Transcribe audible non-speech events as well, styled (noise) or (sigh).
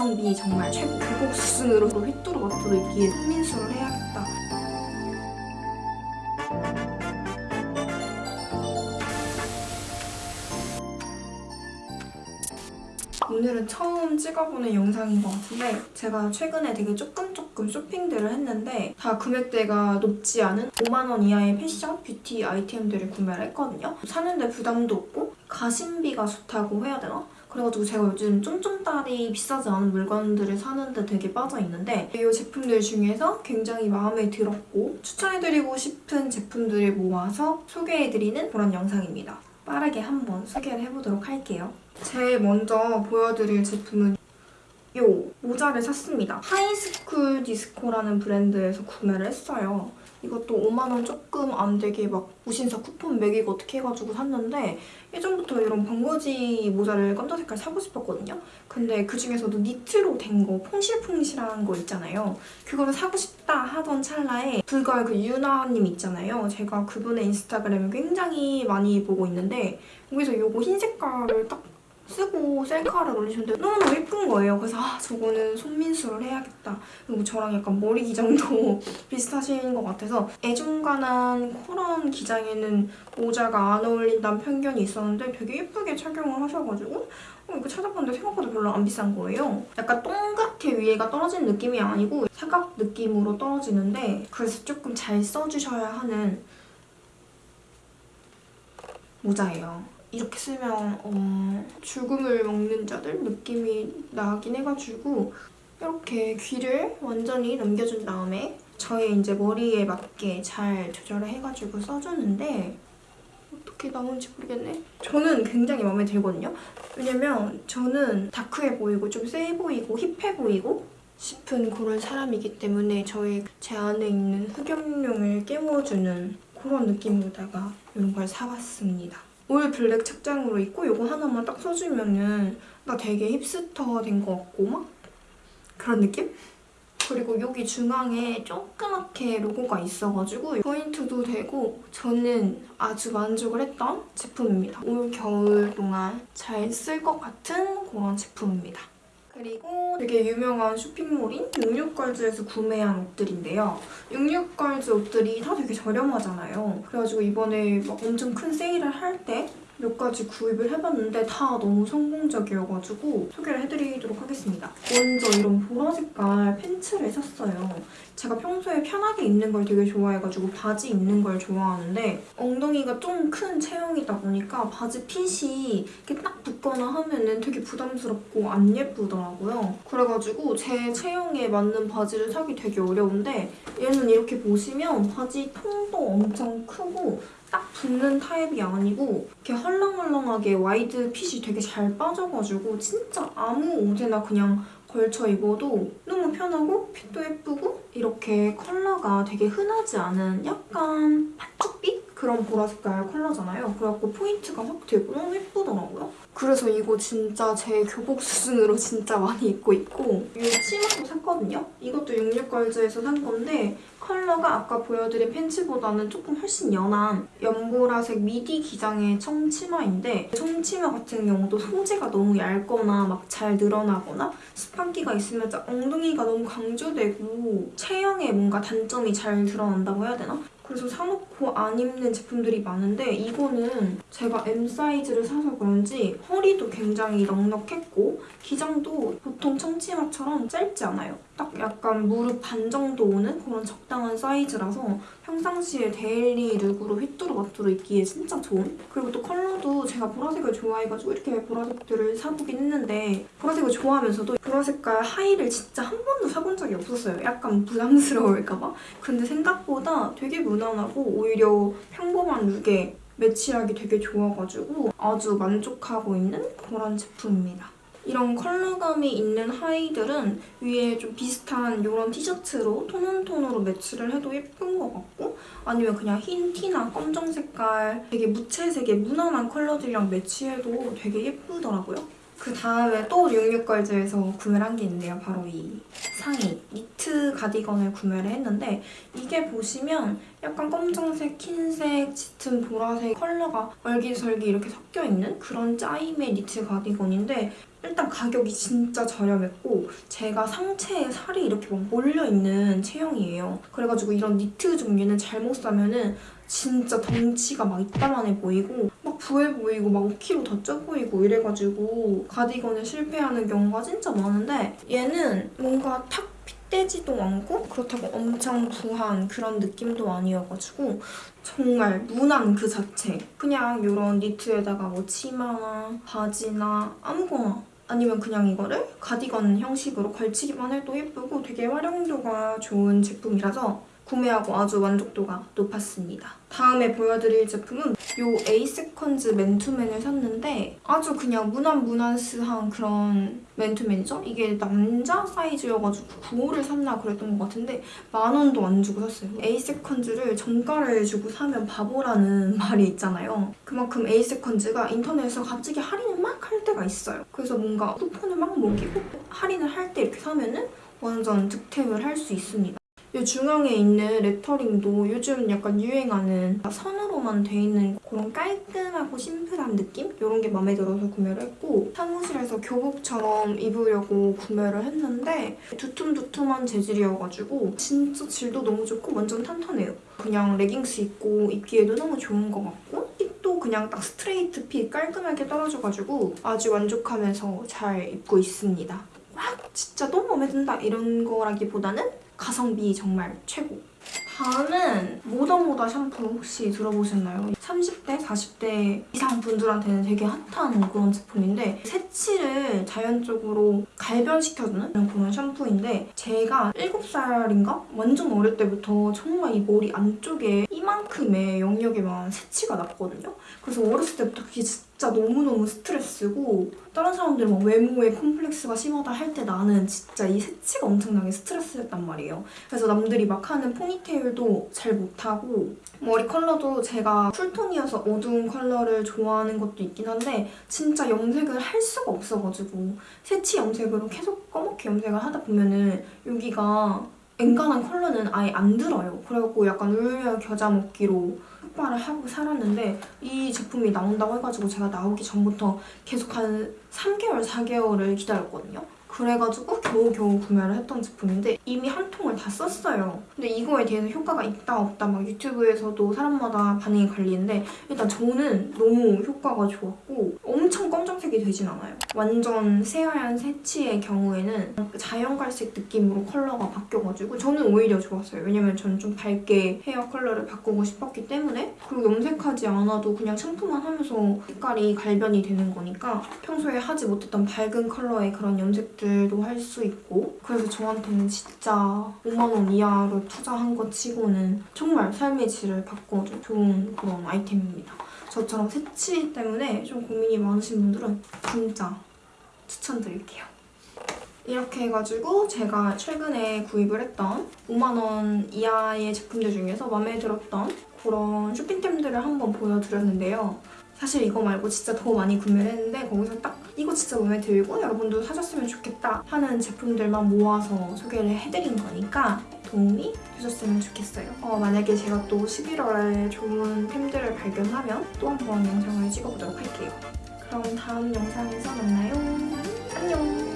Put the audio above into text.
가성비 정말 최고급 수준으로 휘뚜루 마뚜루 입기에 손민수를 해야겠다. 오늘은 처음 찍어보는 영상인 것 같은데 제가 최근에 되게 조금 조금 쇼핑들을 했는데 다 금액대가 높지 않은 5만 원 이하의 패션, 뷰티 아이템들을 구매를 했거든요. 사는데 부담도 없고 가심비가 좋다고 해야 되나? 그래가지고 제가 요즘 쫌쫌따리 비싸지 않은 물건들을 사는데 되게 빠져있는데 이 제품들 중에서 굉장히 마음에 들었고 추천해드리고 싶은 제품들을 모아서 소개해드리는 그런 영상입니다. 빠르게 한번 소개를 해보도록 할게요. 제일 먼저 보여드릴 제품은 이 모자를 샀습니다. 하이스쿨 디스코라는 브랜드에서 구매를 했어요. 이것도 5만원 조금 안 되게 막 무신사 쿠폰 먹이고 어떻게 해가지고 샀는데 예전부터 이런 번거지 모자를 깜짝 색깔 사고 싶었거든요. 근데 그중에서도 니트로 된 거 퐁실퐁실한 거 있잖아요. 그거를 사고 싶다 하던 찰나에 불가의 그 유나님 있잖아요. 제가 그분의 인스타그램을 굉장히 많이 보고 있는데 거기서 이거 흰 색깔을 딱 쓰고 셀카를 올리셨는데 너무너무 예쁜 거예요. 그래서 아 저거는 손민수를 해야겠다. 그리고 저랑 약간 머리 기장도 (laughs) 비슷하신 것 같아서 애중간한 그런 기장에는 모자가 안 어울린다는 편견이 있었는데 되게 예쁘게 착용을 하셔가지고 어, 이거 찾아봤는데 생각보다 별로 안 비싼 거예요. 약간 동그랗게 위에가 떨어지는 느낌이 아니고 사각 느낌으로 떨어지는데 그래서 조금 잘 써주셔야 하는 모자예요. 이렇게 쓰면 어, 죽음을 먹는 자들 느낌이 나긴 해가지고 이렇게 귀를 완전히 넘겨준 다음에 저의 이제 머리에 맞게 잘 조절을 해가지고 써주는데 어떻게 나오는지 모르겠네. 저는 굉장히 마음에 들거든요. 왜냐면 저는 다크해 보이고 좀 세 보이고 힙해 보이고 싶은 그런 사람이기 때문에 저의 제 안에 있는 흑염룡을 깨워주는 그런 느낌으로다가 이런 걸 사봤습니다. 올 블랙 착장으로 입고 이거 하나만 딱 써주면은 나 되게 힙스터 된 것 같고 막 그런 느낌? 그리고 여기 중앙에 조그맣게 로고가 있어가지고 포인트도 되고 저는 아주 만족을 했던 제품입니다. 올 겨울 동안 잘 쓸 것 같은 그런 제품입니다. 그리고 되게 유명한 쇼핑몰인 66걸즈에서 구매한 옷들인데요. 66걸즈 옷들이 다 되게 저렴하잖아요. 그래가지고 이번에 막 엄청 큰 세일을 할 때 몇 가지 구입을 해봤는데 다 너무 성공적이어가지고 소개를 해드리도록 하겠습니다. 먼저 이런 보라 색깔 팬츠를 샀어요. 제가 평소에 편하게 입는 걸 되게 좋아해가지고 바지 입는 걸 좋아하는데 엉덩이가 좀 큰 체형이다 보니까 바지 핏이 이렇게 딱 붙거나 하면은 되게 부담스럽고 안 예쁘더라고요. 그래가지고 제 체형에 맞는 바지를 사기 되게 어려운데 얘는 이렇게 보시면 바지 통도 엄청 크고 딱 붙는 타입이 아니고 이렇게 헐렁헐렁하게 wide fit이 되게 잘 빠져가지고 진짜 아무 옷에나 그냥 걸쳐 입어도 너무 편하고 fit도 예쁘고 이렇게 컬러가 되게 흔하지 않은 약간? 그런 보라 색깔 컬러잖아요. 그래갖고 포인트가 확 되고 너무 예쁘더라고요. 그래서 이거 진짜 제 교복 (laughs) 수준으로 진짜 많이 입고 있고 이 치마도 샀거든요. 이것도 66걸즈에서 산 건데 컬러가 아까 보여드린 팬츠보다는 조금 훨씬 연한 연보라색 미디 기장의 청치마인데 청치마 같은 경우도 소재가 너무 얇거나 막 잘 늘어나거나 스판기가 있으면 엉덩이가 너무 강조되고 체형에 뭔가 단점이 잘 드러난다고 해야 되나? 그래서 사놓고 안 입는 제품들이 많은데 이거는 제가 M 사이즈를 사서 그런지 허리도 굉장히 넉넉했고 기장도 보통 청치마처럼 짧지 않아요. 딱 약간 무릎 반 정도 오는 그런 적당한 사이즈라서 평상시에 daily look으로 휘뚜루마뚜루 입기에 진짜 좋은? 그리고 또 컬러도 제가 보라색을 좋아해가지고 이렇게 보라색들을 사보긴 했는데 보라색을 좋아하면서도 보라 색깔 하의를 진짜 한 번도 사본 적이 없었어요. 약간 부담스러울까봐. 근데 생각보다 되게 무난하고 오히려 평범한 룩에 매치하기 되게 좋아가지고 아주 만족하고 있는 그런 제품입니다. 이런 컬러감이 있는 하이들은 위에 좀 비슷한 이런 티셔츠로 톤온톤으로 매치를 해도 예쁜 것 같고 아니면 그냥 흰 티나 검정 색깔 되게 무채색의 무난한 컬러들이랑 매치해도 되게 예쁘더라고요. 그 다음에 또 66걸즈에서 구매를 한 게 있는데요. 바로 이 상의 니트 가디건을 구매를 했는데 이게 보시면 약간 검정색, 흰색, 짙은 보라색 컬러가 얼기설기 이렇게 섞여있는 그런 짜임의 니트 가디건인데 일단 가격이 진짜 저렴했고 제가 상체에 살이 이렇게 막 몰려있는 체형이에요. 그래가지고 이런 니트 종류는 잘못 사면은 진짜 덩치가 막 이따만해 보이고 막 부해 보이고 막 5kg 더 쪄 보이고 이래가지고 가디건에 실패하는 경우가 진짜 많은데 얘는 뭔가 탁 핏대지도 않고 그렇다고 엄청 부한 그런 느낌도 아니어가지고 정말 무난 그 자체. 그냥 이런 니트에다가 뭐 치마나 바지나 아무거나 아니면 그냥 이거를 가디건 형식으로 걸치기만 해도 예쁘고 되게 활용도가 좋은 제품이라서 구매하고 아주 만족도가 높았습니다. 다음에 보여드릴 제품은 이 에이세컨즈 맨투맨을 샀는데 아주 그냥 무난무난스한 그런 맨투맨이죠? 이게 남자 사이즈여가지고 9호를 샀나 그랬던 것 같은데 만 원도 안 주고 샀어요. 에이세컨즈를 정가를 주고 사면 바보라는 (laughs) 말이 있잖아요. 그만큼 에이세컨즈가 인터넷에서 갑자기 할인을 막 할 때가 있어요. 그래서 뭔가 쿠폰을 막 먹이고 할인을 할 때 이렇게 사면은 완전 득템을 할 수 있습니다. 이 중앙에 있는 레터링도 요즘 약간 유행하는 선으로만 돼 있는 그런 깔끔하고 심플한 느낌? 이런 게 마음에 들어서 구매를 했고 사무실에서 교복처럼 입으려고 구매를 했는데 두툼두툼한 재질이어가지고 진짜 질도 너무 좋고 완전 탄탄해요. 그냥 레깅스 입고 입기에도 너무 좋은 것 같고 fit도 그냥 딱 straight fit 깔끔하게 떨어져가지고 아주 만족하면서 잘 입고 있습니다. 막 진짜 너무 마음에 든다 이런 거라기보다는 가성비 정말 최고. 다음은 모더모더 샴푸 혹시 들어보셨나요? 30대, 40대 이상 분들한테는 되게 핫한 그런 제품인데 새치를 자연적으로 갈변시켜주는 그런 샴푸인데 제가 7살인가? 완전 어릴 때부터 정말 이 머리 안쪽에 이만큼의 영역에만 새치가 났거든요. 그래서 어렸을 때부터 그게 진짜 너무너무 스트레스고 다른 사람들은 막 외모에 콤플렉스가 심하다 할 때 나는 진짜 이 새치가 엄청나게 스트레스였단 말이에요. 그래서 남들이 막 하는 포니테일도 잘 못하고 머리 컬러도 제가 cool tone이어서 어두운 컬러를 좋아하는 것도 있긴 한데 진짜 염색을 할 수가 없어가지고 새치 염색으로 계속 검게 염색을 하다 보면은 여기가 엔간한 컬러는 아예 안 들어요. 그래갖고 약간 울며 겨자 먹기로 흑발을 하고 살았는데 이 제품이 나온다고 해가지고 제가 나오기 전부터 계속 한 3개월, 4개월을 기다렸거든요. 그래가지고 겨우겨우 구매를 했던 제품인데 이미 한 통을 다 썼어요. 근데 이거에 대해서 효과가 있다 없다 막 유튜브에서도 사람마다 반응이 갈리는데 일단 저는 너무 효과가 좋았고 엄청 검정색이 되진 않아요. 완전 새하얀 새치의 경우에는 자연갈색 느낌으로 컬러가 바뀌어가지고 저는 오히려 좋았어요. 왜냐면 저는 좀 밝게 헤어 컬러를 바꾸고 싶었기 때문에 그리고 염색하지 않아도 그냥 샴푸만 하면서 색깔이 갈변이 되는 거니까 평소에 하지 못했던 밝은 컬러의 그런 염색 들도 할 수 있고 그래서 저한테는 진짜 5만 원 이하로 투자한 것 치고는 정말 삶의 질을 바꿔준 좋은 그런 아이템입니다. 저처럼 새치 때문에 좀 고민이 많으신 분들은 진짜 추천드릴게요. 이렇게 해가지고 제가 최근에 구입을 했던 5만 원 이하의 제품들 중에서 마음에 들었던 그런 쇼핑템들을 한번 보여드렸는데요. 사실 이거 말고 진짜 더 많이 구매를 했는데 거기서 딱 이거 진짜 마음에 들고 여러분도 사셨으면 좋겠다 하는 제품들만 모아서 소개를 해드린 거니까 도움이 되셨으면 좋겠어요. 어, 만약에 제가 또 11월에 좋은 템들을 발견하면 또 한 번 영상을 찍어보도록 할게요. 그럼 다음 영상에서 만나요. 안녕!